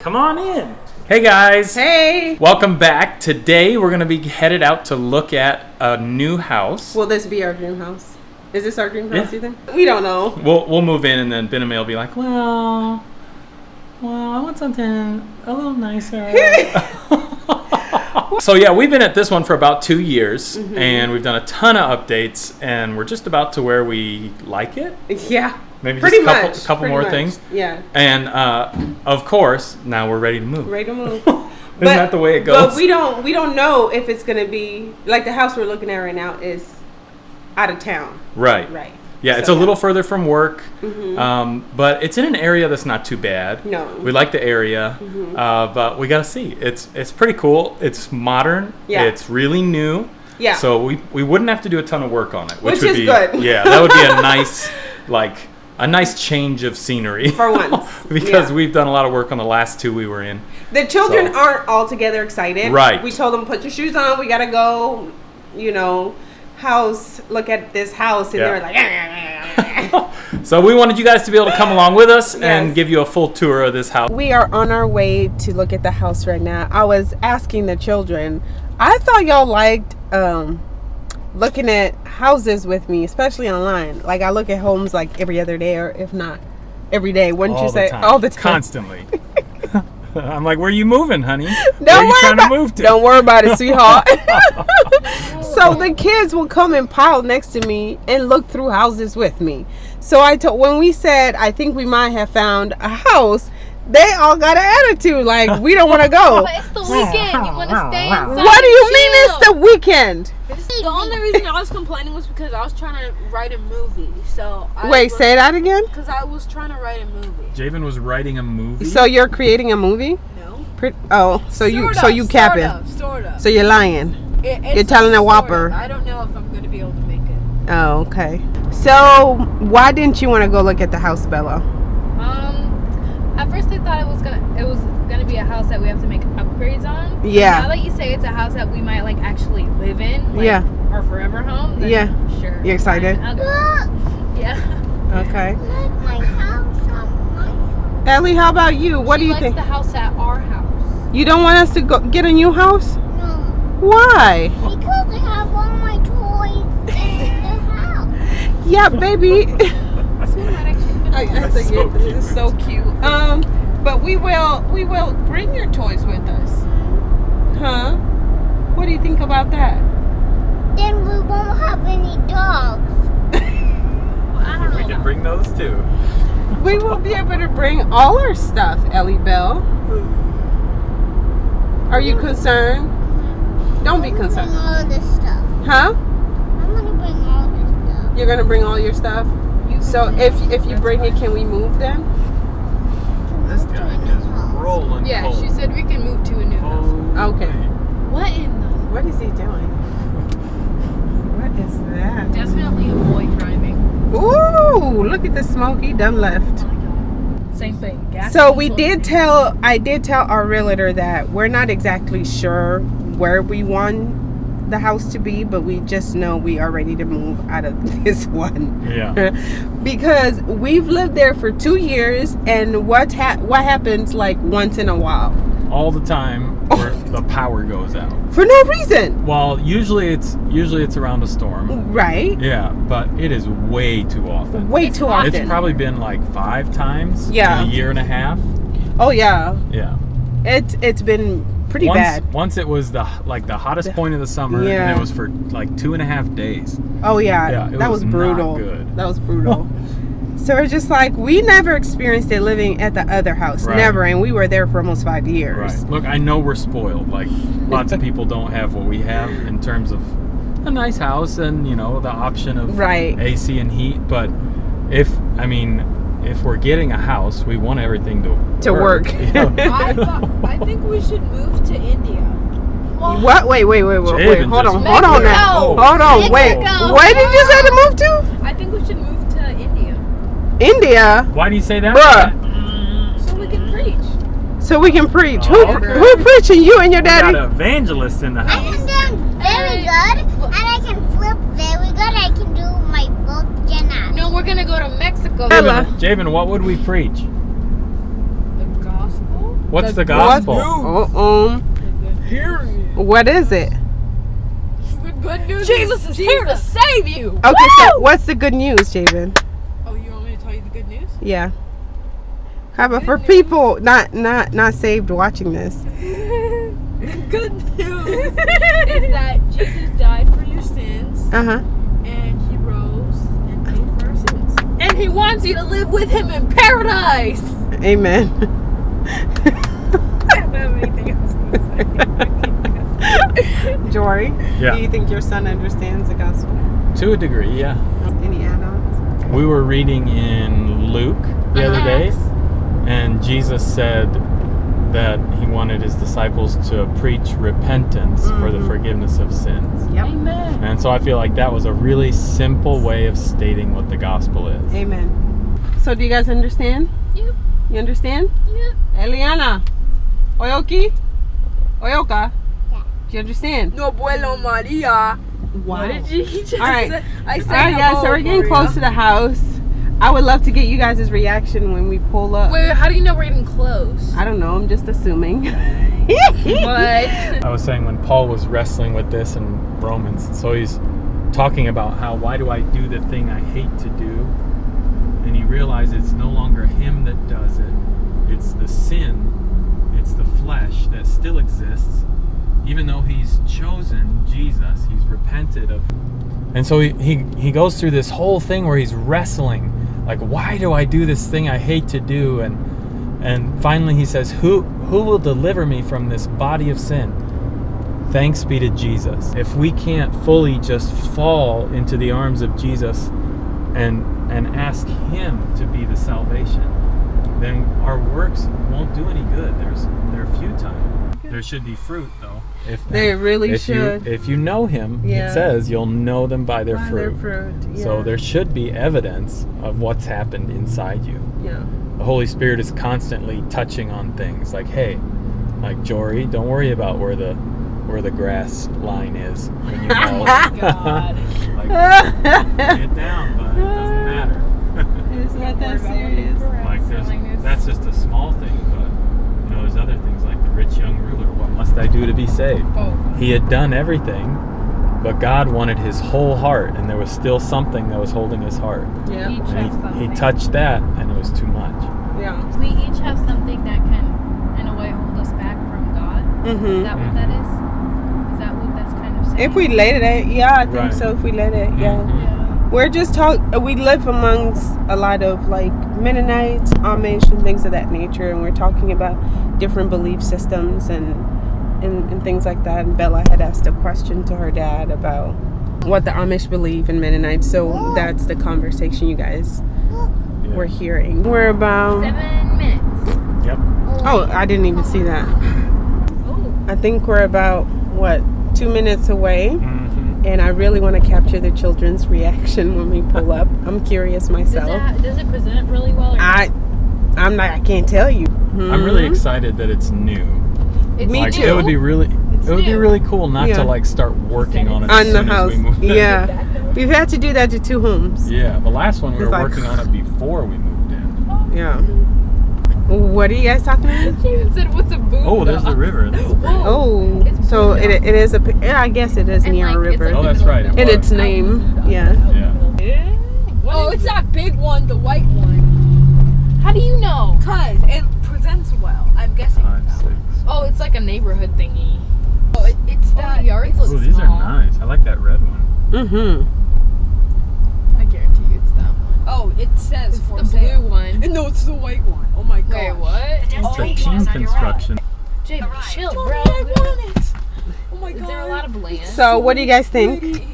Come on in. Hey guys. Hey. Welcome back. Today we're going to be headed out to look at a new house. Will this be our dream house? Is this our dream house, Yeah. you think? We don't know. We'll we'll move in and then Ben and May will be like, "Well, well, I want something a little nicer." so yeah, we've been at this one for about 2 years Mm-hmm. and we've done a ton of updates and we're just about to where we like it. Yeah. Maybe Pretty just a couple, much. couple more much. things. Yeah. And uh, of course, now we're ready to move. Ready to move. Isn't that the way it goes? But we don't we don't know if it's gonna be like the house we're looking at right now is out of town. right. Right. Yeah, it's a little further from work, Mhm. um, but it's in an area that's not too bad. No. Mm-hmm. We like the area, uh, but we gotta see. It's it's pretty cool. It's modern. Yeah. It's really new. Yeah. So we, we wouldn't have to do a ton of work on it, which, Which would is be good. yeah, that would be a nice like a nice change of scenery For once, because yeah. we've done a lot of work on the last two we were in. The children So- aren't altogether excited. Right. We told them put your shoes on. We gotta go. You know, house. Look at this house, and Yeah. they were like. So we wanted you guys to be able to come along with us and give you a full tour of this house. We are on our way to look at the house right now. I was asking the children. I thought y'all liked um, looking at houses with me, especially online. Like I look at homes like every other day, or if not every day. Wouldn't you say all the time? Constantly. I'm like, where are you moving, honey? Don't where are you worry trying about, to move to? Don't worry about it, sweetheart. so the kids will come and pile next to me and look through houses with me. So I told when we said I think we might have found a house, they all got an attitude like we don't want to go. But it's the weekend. You want to stay inside. What do you and mean it's the weekend? The only reason I was complaining was because I was trying to write a movie. So I Wait, say that again. Because I was trying to write a movie. Javen was writing a movie. So you're creating a movie? No. Pre- oh, so you Sort so you capping? Sort of. Sort of. So you're lying? It- you're telling a whopper. of. I don't know if I'm going to be able to make it. Oh, okay. So why didn't you want to go look at the house, Bella? At first I thought it was gonna it was gonna be a house that we have to make upgrades on. But Yeah. Now that you say it's a house that we might like actually live in, like, Yeah. our forever home. Then Yeah. Sure. You excited? fine, I'll go. Look, Yeah. Okay. look, my house on Ellie, how about you? What she do you likes think? the house at our house. You don't want us to go get a new house? no, Why? because I have all my toys in the house. Yeah, baby. So we might actually I, I That's think so it is so cute. Um, but we will we will bring your toys with us, huh? What do you think about that? Then we won't have any dogs. I don't we know. can bring those too. We will be able to bring all our stuff, Ellie Bell. Are you concerned? Don't be concerned, Bring all this stuff. huh? I'm gonna bring all this stuff. You're gonna bring all your stuff. So if if you bring it, can we move then? This guy is rolling. Yeah, coal. she said we can move to a new house. Holy. Okay. What in the? What is he doing? What is that? Definitely a boy driving. Ooh, look at the smoke. He done left. Oh. Same thing. Gas So we did tell, I did tell our realtor that we're not exactly sure where we want the house to be, but we just know we are ready to move out of this one. Yeah. because we've lived there for two years, and what ha- what happens like once in a while All the time where the power goes out. for no reason, Well, usually it's usually it's around a storm. right? Yeah, but it is way too often. Way too often. It's probably been like five times Yeah. in a year and a half. oh yeah, Yeah. it's it's been pretty once, bad. Once it was the like the hottest point of the summer, and it was for like two and a half days. Oh yeah, Yeah, that was was, brutal. good. That was brutal. so we're just like we never experienced it living at the other house, Right. never, and we were there for almost five years. Right. Look, I know we're spoiled. Like lots of people don't have what we have in terms of a nice house and you know the option of Right. AC and heat. But if I mean, if we're getting a house, we want everything to To work. you know? I, thought, I think we should move to India. What? Wait, wait, wait, wait, wait. Hold on, hold on now. Hold on, wait. Mexico. Where did you say to move to? I think we should move to India India, Why do you say that? Bruh. so we can preach. so we can preach. Oh, who, okay. who preaching? You and your We got daddy? an evangelist in the house. I house. can dance very good, and I can flip very good. I can do my book gymnastics. No, we're gonna go to Mexico. Ella. Javen, Javen, what would we preach? The gospel? What's the, The gospel? Oh, um, Here. what is it? The good news. Jesus is here to save you. Okay, so what's the good news, Javen? Oh, you want me to tell you the good news? Yeah. How about for people not not not saved watching this? good news is that Jesus died for your sins Uh huh. and he rose and paid for our sins. And he wants you to live with him in paradise. Amen. I don't have anything else to say. Jory, Yeah. do you think your son understands the gospel? To a degree, yeah. Any add-ons? We were reading in Luke the other uh-huh. day, and Jesus said that he wanted his disciples to preach repentance for the Mhm. forgiveness of sins. Yep. Amen. And so I feel like that was a really simple way of stating what the gospel is. Amen. So do you guys understand? Yep. You understand? Yep. Eliana. Oyoki? Oyoka? Yeah. Do you understand? No abuelo Maria. Wow. What did you just All right. say? I said All right, guys. So we're getting Maria. close to the house. I would love to get you guys' reaction when we pull up. Wait, how do you know we're getting close? I don't know. I'm just assuming. What? I was saying when Paul was wrestling with this in Romans, so he's talking about how why do I do the thing I hate to do? And he realized it's no longer him that does it, it's the sin, it's the flesh that still exists, even though he's chosen Jesus, he's repented of. And so he, he, he goes through this whole thing where he's wrestling, like, why do I do this thing I hate to do? And and finally he says, Who who will deliver me from this body of sin? Thanks be to Jesus. If we can't fully just fall into the arms of Jesus and and ask him to be the salvation, then our works won't do any good. There's they're futile. There should be fruit though. If They really if should. You, if you know him, Yeah. it says you'll know them by their By fruit. their fruit. So there should be evidence of what's happened inside you Yeah. the Holy Spirit is constantly touching on things like, hey, like Jory, don't worry about where the where the grass line is when you mow. Oh God. like, get down, but it doesn't matter. it's not that serious. like there's, that's just a small thing, but you know, there's other things like the rich young ruler. What must I do to be saved? Oh. He had done everything, but God wanted his whole heart, and there was still something that was holding his heart. Yeah. Each he, he touched that, and it was too much. Yeah. We each have something that can, in a way, hold us back from God. Is Mm-hmm. that what that is? Is that what that's kind of saying? If we let it, yeah, I think Right. so. If we let it, yeah. Mhm. Yeah. We're just talk. We live amongst a lot of like Mennonites, Amish, and things of that nature, and we're talking about different belief systems and and, and things like that. And Bella had asked a question to her dad about what the Amish believe in Mennonites. So that's the conversation you guys Yeah. were hearing. We're about. Seven minutes. Yep. Oh, I didn't even see that. Oh. I think we're about what two minutes away. Mm -hmm. And I really want to capture the children's reaction when we pull up. I'm curious Does myself. it, ha- does it present really well? Or I, I'm not. I can't tell you. I'm really Mhm. excited that it's new. It's Me like too. it would be really It's it would be really cool not Yeah. to like start working on it on as the soon house. as we move in. Yeah, we've had to do that to two homes. Yeah, the last one we It's were like- working on it before we moved in. Yeah. What are you guys talking about? Jason said, "What's a boo?" Oh, there's the river. Oh, oh, It's so it, it is a. Yeah, I guess it is And, near like, a it's river. Oh, that's right, it In its name, yeah. Yeah. Oh, it's that big one, the white one. How do you know? Cause it presents well. I'm guessing. Five, Oh, it's like a neighborhood thingy. Oh, it, it's Oh, that. the yards it's- look Oh, these are nice. I like that red one. Mm-hmm. I guarantee you, it's that one. Oh, it says It's for the sale. blue one. And No, it's the white one. Oh my god. Wait, what? It's Oh, a team construction. Jay, chill, Mommy, bro. I want it. Oh my god. Is there a lot of land? So, what do you guys think? Pretty.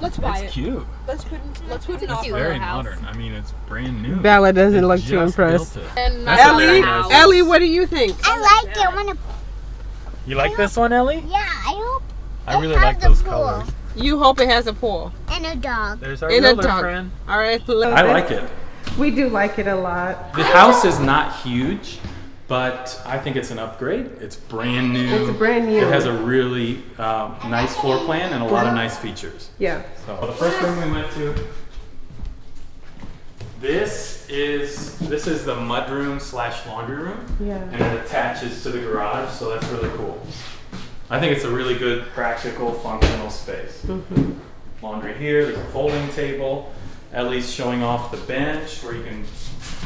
Let's buy It's it. cute. Let's put in, let's put an It's offer. cute. Very little house. modern. I mean, it's brand new. Bella doesn't They look too just impressed. built it. And That's a Ellie, very nice house. Ellie, what do you think? I like it. I want to. You like this one, Ellie? Yeah, I hope. I really have like those pool. colors. You hope it has a pool. And a dog. There's our In a dog. friend. All right. I like it. We do like it a lot. The house is not huge, but I think it's an upgrade. It's brand new. It's brand new. It has a really um, nice floor plan and a lot of nice features. Yeah. So the first room we went to, this is this is the mudroom slash laundry room, Yeah. and it attaches to the garage, so that's really cool. I think it's a really good, practical, functional space. Mhm. Laundry here. There's a folding table. Ellie's showing off the bench where you can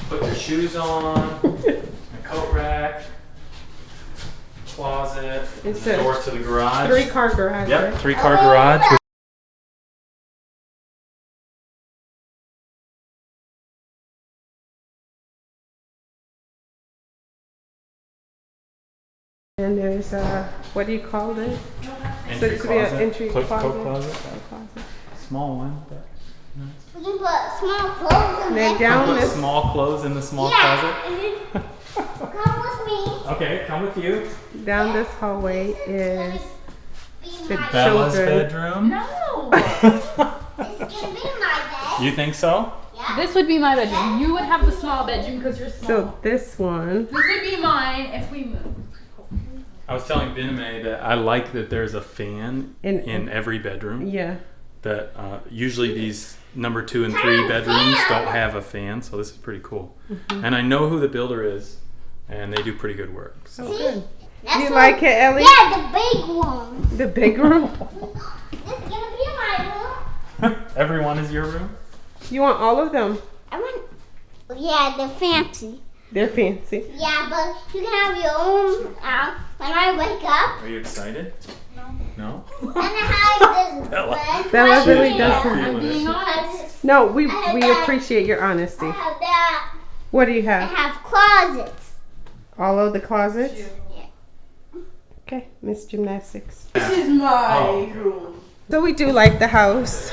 put your shoes on. a coat rack. Closet. and It's the door to the garage. Three car garage. Yep, right? three car oh, garage. And there's a what do you call this? Entry this would be an entry Coat- closet. coat closet. Closet. Small one, but We can put small clothes in Then there. down put small clothes in the small yeah. closet. and then Come with me. Okay, come with you. down this hallway is The Bella's Children. bedroom. No. It's gonna be my bed. you think so? Yeah. this would be my bedroom. You would have the small bedroom because you're small. so this one. this would be mine if we move. I was telling Biname that I like that there's a fan In- in every bedroom. Yeah. That uh, usually these number two and three bedrooms don't have a fan, so this is pretty cool. Mm-hmm. And I know who the builder is, and they do pretty good work. So. Oh, good. That's You what- like it, Ellie? Yeah, the big one. The big room. This is gonna be my room. Everyone is your room. You want all of them? I want. Yeah, the fancy. They're fancy. Yeah, but you can have your own. Uh, when I wake up, Are you excited? No. and I have this Bella. Bella really here. doesn't- I'm being honest. No, we we appreciate your honesty. I have that. What do you have? I have? have closets. All of the closets? Yeah. Okay, Miss Gymnastics. This is my Oh. room. So we do like the house.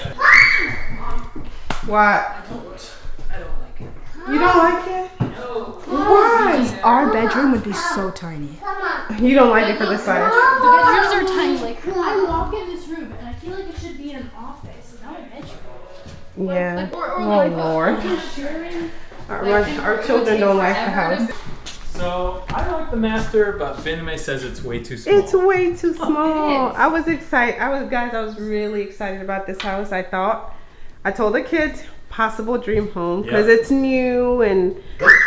What? I don't like it. You don't like it? No. Why? Our bedroom would be so tiny. Come on. You don't like it for the size. The bedrooms are tiny. Like I walk in this room and I feel like it should be an office, not a bedroom. Yeah. Or, or Oh like Lord. sharing. Our, our children don't like the house. So I like the master, but Biname says it's way too small. It's way too small. is. I was excited. I was guys. I was really excited about this house. I thought. I told the kids possible dream home because Yeah. it's new and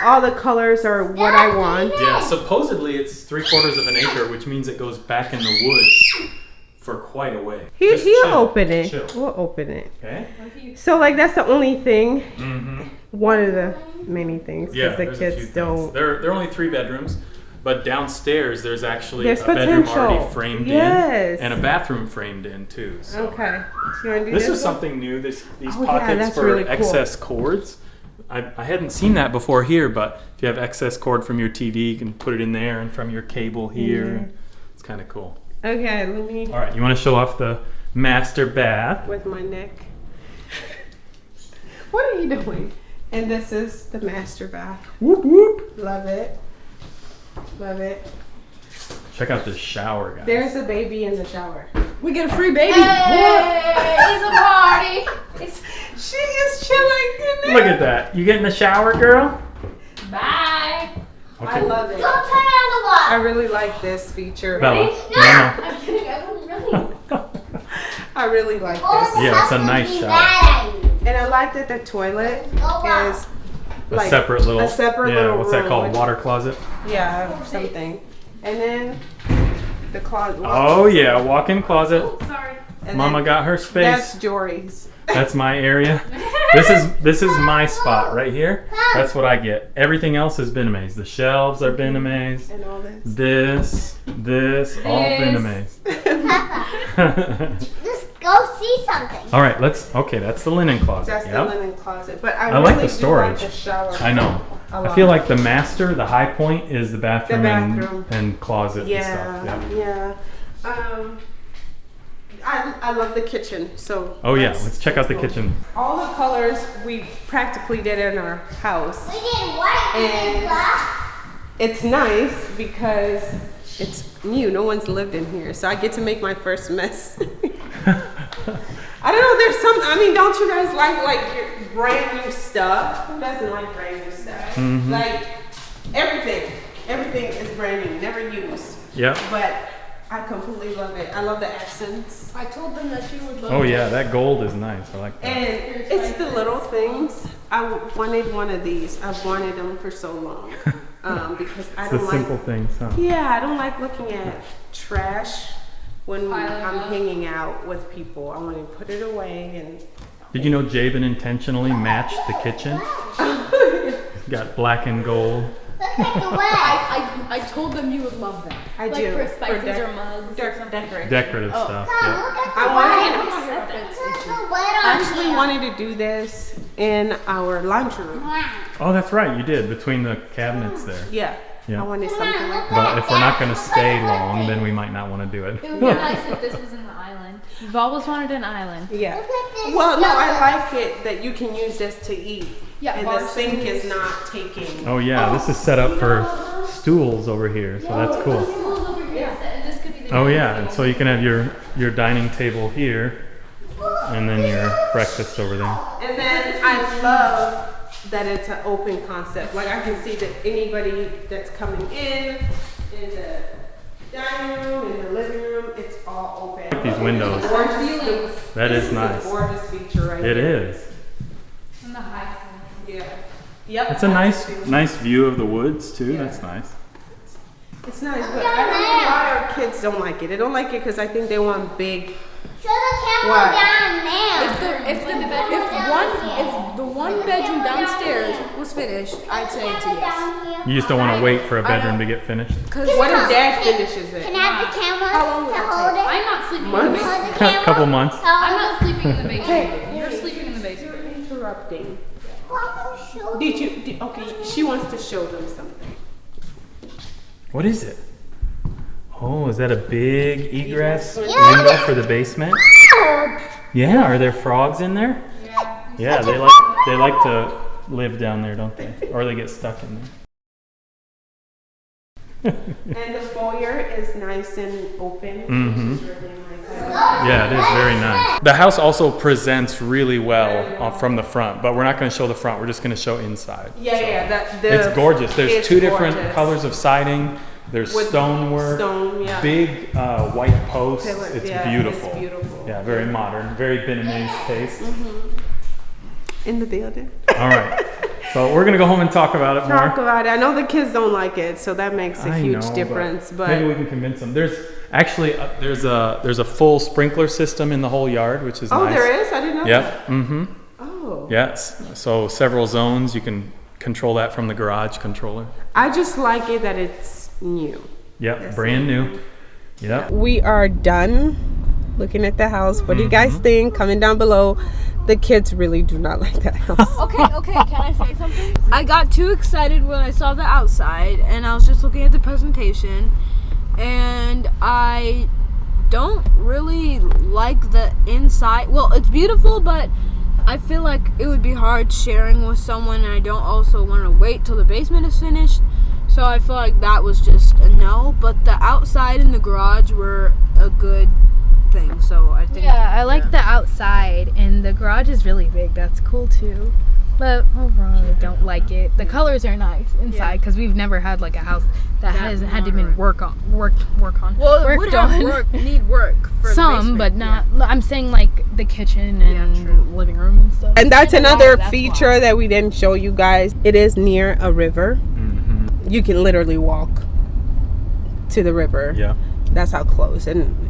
all the colors are what I want. Yeah, supposedly it's three quarters of an acre, which means it goes back in the woods for quite a way. He, Just he'll chill, open it. Chill. We'll open it. Okay. So like that's the only thing. Mm-hmm. One of the many things because Yeah, the there's a few kids don't. There, there are only three bedrooms, but downstairs there's actually There's a bedroom already framed Yes. in and a bathroom framed in too. So. Okay. So you do This this is one? something new. This these Oh, pockets that's for really cool. excess cords. I, I hadn't seen that before here, but if you have excess cord from your TV, you can put it in there, and from your cable here. It's kind of cool. Okay, let me All right, you want to show off the master bath? with my neck. what are you doing? And this is the master bath. Whoop whoop. Love it. Love it. Check out this shower, guys. There's a baby in the shower. We get a free baby. Hey, it's a party. It's She is chilling in there. Look at that. You get in the shower, girl? bye. I love it. Don't turn on the I really like this feature. Bella. Ready? No, I'm kidding. I wouldn't really. I really like this. Yeah, it's a nice gonna shower. Bad idea. And I like that the toilet oh, Go out. is a like separate little. a separate yeah, little what's that room, called? which- Water closet. yeah, something. And then the closet. Oh yeah, walk-in closet. Oh, sorry. and Mama then got her space. That's space. Jory's. That's my area. This is this is my spot right here. That's what I get. Everything else has been amazed. The shelves are been amazed. and all this. This, this, all been This. amazed. Papa, just go see something. all right, let's. Okay, that's the linen closet. That's the linen closet. But I, I like really the do storage. like the shower. I know. I feel like the master, the high point, is the bathroom, bathroom. And, and closet Yeah, and stuff. Yeah. yeah. Um, I, I love the kitchen. So. Oh yeah, let's check out the cool. kitchen. All the colors we practically did in our house. We did white And- and black. It's nice because it's new. No one's lived in here, so I get to make my first mess. I don't know. There's some. I mean, don't you guys like like your brand new stuff? Who doesn't like brand new stuff? Mhm. Like everything. Everything is brand new, never used. Yeah. But I completely love it. I love the accents. I told them that you would love Oh it. yeah, that gold is nice. I like that. And it's the little things. I wanted one of these. I've wanted them for so long. Um, because I It's the don't simple like. things, huh? Yeah, I don't like looking at trash when Piling I'm up. hanging out with people. I want to put it away and. Did you know Jabin intentionally matched the kitchen? Got black and gold. Look at the. I, I, I told them you would love them. I Like do. for spices dec- or mugs dec- or something. decorate. Decorative Oh. stuff. Mom, Yeah. look at the I wanted. Look at the I actually here. wanted to do this in our laundry room. Oh, that's right. You did between the cabinets there. Yeah. Yeah. I wanted something like that. But if we're not going to stay long, then we might not want to do It would be nice if this was in the island. We've always wanted an island. Yeah. Look at this Well, no, I like it that you can use this to eat. Yeah, and the sink is not taking. Oh yeah, this is set up for stools over here, so that's cool. Schools over here. And this could be the Oh yeah, and so you can have your your dining table here, and then your breakfast over there. And then I love that it's an open concept. Like I can see that anybody that's coming in, in the dining room, in the living room, it's all open. These windows, Gorgeous. that This is a nice. Gorgeous feature right It here. is. And the high ceiling. Yeah. Yep. It's a nice nice view of the woods too. Yeah. That's nice. It's nice, but I don't know why our kids don't like it. They don't like it because I think they want big. Show the camera What? down there. If the if the if one if the one bedroom downstairs was finished, I'd say it's a yes. You just don't want to wait for a bedroom to get finished. Cause What if dad finishes it? Can? I have the camera How long will to that hold it? I'm not sleeping in the basement. Hold the camera. Couple months. I'm not sleeping in the basement. You're sleeping in the basement. Interrupting. Mama, show Did you? Did, okay, she wants to show them something. What is it? Oh, is that a big egress Yeah. window for the basement? Yeah, are there frogs in there? Yeah, Yeah, they like they like to live down there, don't they? Or they get stuck in there. And the foyer is nice and open, mm -hmm. really nice. Yeah, it is very nice. The house also presents really well uh, from the front, but we're not going to show the front. We're just going to show inside. Yeah, yeah, that the. It's gorgeous. There's it's two different gorgeous. colors of siding. There's With stonework, Stone, yeah. big uh, white posts. It's yeah, beautiful. It's beautiful. Yeah, very modern, very Vietnamese taste. In the building. All right. So we're gonna go home and talk about it Talk more. about it. I know the kids don't like it, so that makes a I huge know, difference. But, maybe we can convince them. There's actually uh, there's a there's a full sprinkler system in the whole yard, which is oh, nice. there is. I didn't know. that. Yep. Mm-hmm. Oh. Yes. So several zones. You can control that from the garage controller. I just like it that it's new. Yep. Brand new. Yep. We are done looking at the house. What do you guys think? Comment down below. The kids really do not like that house. Okay, okay, can I say something? I got too excited when I saw the outside and I was just looking at the presentation and I don't really like the inside. Well, it's beautiful, but I feel like it would be hard sharing with someone and I don't also want to wait till the basement is finished. So I feel like that was just a no, but the outside and the garage were a good thing. So I think Yeah, I like the outside, and the garage is really big. That's cool too. But overall, I don't like it. The colors are nice inside because we've never had like a house that, hasn't had to been work on, worked, work on. well, it worked would have work, need work for Some, basement, but yeah. not. I'm saying like the kitchen and true. living room and stuff. And that's another why, that's feature why. that we didn't show you guys. It is near a river. Mm-hmm. You can literally walk to the river. Yeah. That's how close. And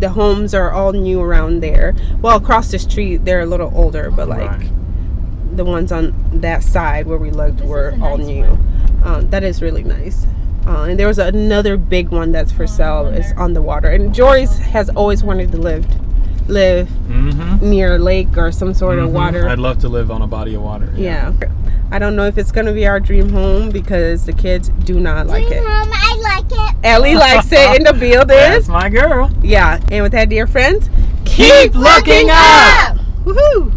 the homes are all new around there. Well, across the street, they're a little older, but like Right. the ones on that side where we looked This were all nice new. Um, that is really nice. Uh, and there was another big one that's for sale. It's on the water. And Joyce has always wanted to live live Mm-hmm. near a lake or some sort of water. I'd love to live on a body of water. Yeah. I don't know if it's gonna be our dream home because the kids do not like it. Mom, I like it. Ellie likes it in the building. That's my girl. Yeah. And with that, dear friends, keep, keep looking, looking, up. up. Woohoo.